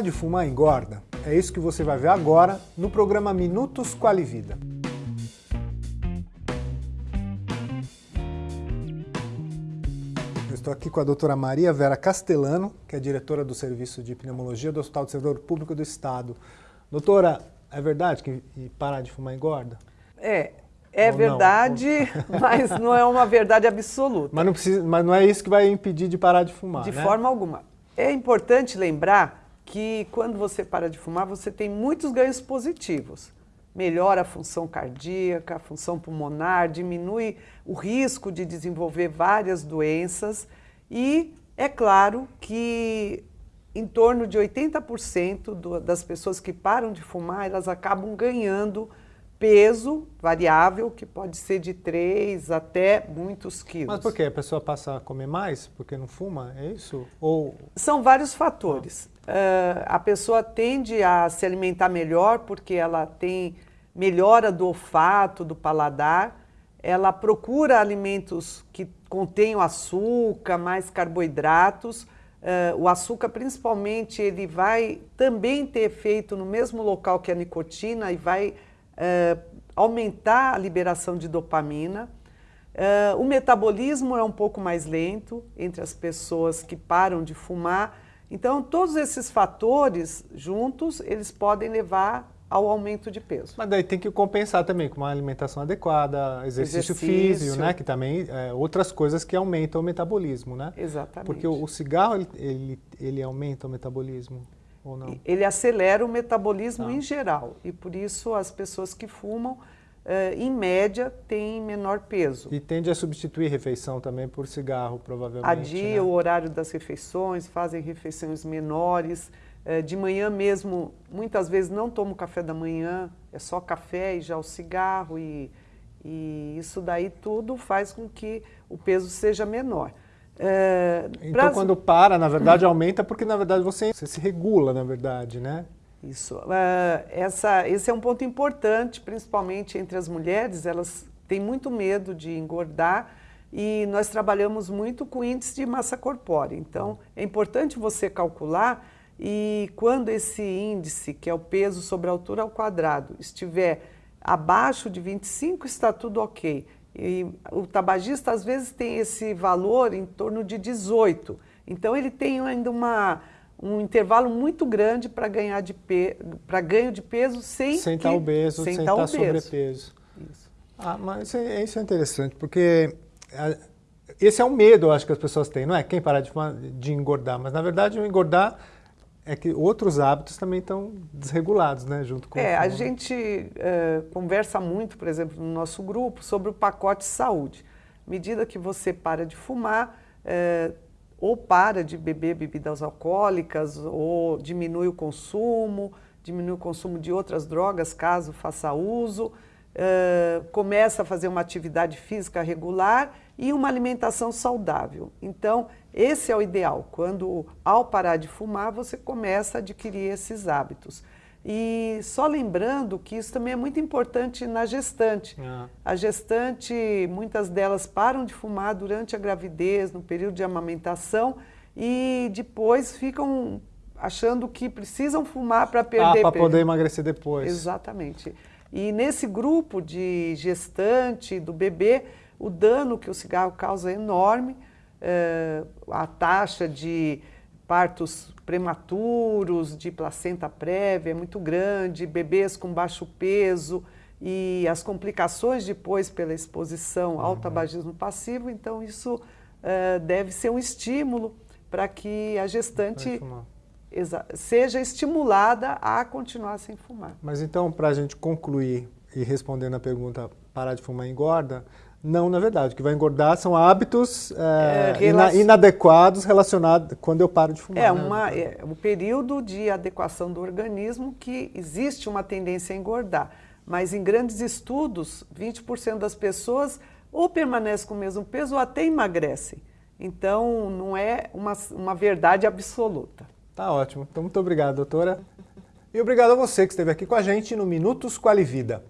Parar de fumar engorda? É isso que você vai ver agora no programa Minutos Qualivida. Eu estou aqui com a doutora Maria Vera Castellano, que é diretora do Serviço de Pneumologia do Hospital do Servidor Público do Estado. Doutora, é verdade que parar de fumar engorda? É, é Ou verdade, não? mas não é uma verdade absoluta. Mas não, precisa, mas não é isso que vai impedir de parar de fumar, De né? forma alguma. É importante lembrar que quando você para de fumar, você tem muitos ganhos positivos. Melhora a função cardíaca, a função pulmonar, diminui o risco de desenvolver várias doenças e é claro que em torno de 80% das pessoas que param de fumar, elas acabam ganhando peso variável, que pode ser de 3 até muitos quilos. Mas por quê? A pessoa passa a comer mais porque não fuma? É isso? Ou... São vários fatores. Uh, a pessoa tende a se alimentar melhor porque ela tem melhora do olfato, do paladar, ela procura alimentos que contenham açúcar, mais carboidratos. Uh, o açúcar, principalmente, ele vai também ter efeito no mesmo local que a nicotina e vai uh, aumentar a liberação de dopamina. Uh, o metabolismo é um pouco mais lento entre as pessoas que param de fumar. Então, todos esses fatores juntos, eles podem levar ao aumento de peso. Mas daí tem que compensar também com uma alimentação adequada, exercício, exercício. físico, né? Que também é, outras coisas que aumentam o metabolismo, né? Exatamente. Porque o, o cigarro ele, ele, ele aumenta o metabolismo. Ou não? Ele acelera o metabolismo ah. em geral e por isso as pessoas que fumam, uh, em média, têm menor peso. E tende a substituir refeição também por cigarro, provavelmente. Adia né? o horário das refeições, fazem refeições menores. Uh, de manhã mesmo, muitas vezes não tomo café da manhã, é só café e já o cigarro e, e isso daí tudo faz com que o peso seja menor. É, então, quando para, na verdade, aumenta porque, na verdade, você, você se regula, na verdade, né? Isso. Uh, essa, esse é um ponto importante, principalmente entre as mulheres. Elas têm muito medo de engordar e nós trabalhamos muito com índice de massa corpórea. Então, é importante você calcular e quando esse índice, que é o peso sobre a altura ao quadrado, estiver abaixo de 25, está tudo ok. E o tabagista às vezes tem esse valor em torno de 18. Então ele tem ainda uma, um intervalo muito grande para ganhar de pe... para ganho de peso sem sem estar tá obeso, sem, sem estar tá sobrepeso. Isso. Ah, mas isso é, isso é interessante porque esse é um medo, eu acho que as pessoas têm, não é? Quem parar de, de engordar, mas na verdade o engordar é que outros hábitos também estão desregulados, né, junto com É, a gente uh, conversa muito, por exemplo, no nosso grupo, sobre o pacote saúde. À medida que você para de fumar, uh, ou para de beber bebidas alcoólicas, ou diminui o consumo, diminui o consumo de outras drogas, caso faça uso, uh, começa a fazer uma atividade física regular e uma alimentação saudável. Então, esse é o ideal. Quando, ao parar de fumar, você começa a adquirir esses hábitos. E só lembrando que isso também é muito importante na gestante. Ah. A gestante, muitas delas param de fumar durante a gravidez, no período de amamentação, e depois ficam achando que precisam fumar para perder ah, para poder emagrecer depois. Exatamente. E nesse grupo de gestante, do bebê, o dano que o cigarro causa é enorme, é, a taxa de partos prematuros, de placenta prévia é muito grande, bebês com baixo peso e as complicações depois pela exposição ao uhum. tabagismo passivo, então isso é, deve ser um estímulo para que a gestante seja estimulada a continuar sem fumar. Mas então, para a gente concluir e respondendo a pergunta, parar de fumar engorda, não, na verdade. O que vai engordar são hábitos é, é, ina inadequados relacionados quando eu paro de fumar. É, né? uma, é um período de adequação do organismo que existe uma tendência a engordar. Mas em grandes estudos, 20% das pessoas ou permanecem com o mesmo peso ou até emagrecem. Então, não é uma, uma verdade absoluta. Tá ótimo. Então, muito obrigado, doutora. E obrigado a você que esteve aqui com a gente no Minutos Qualivida.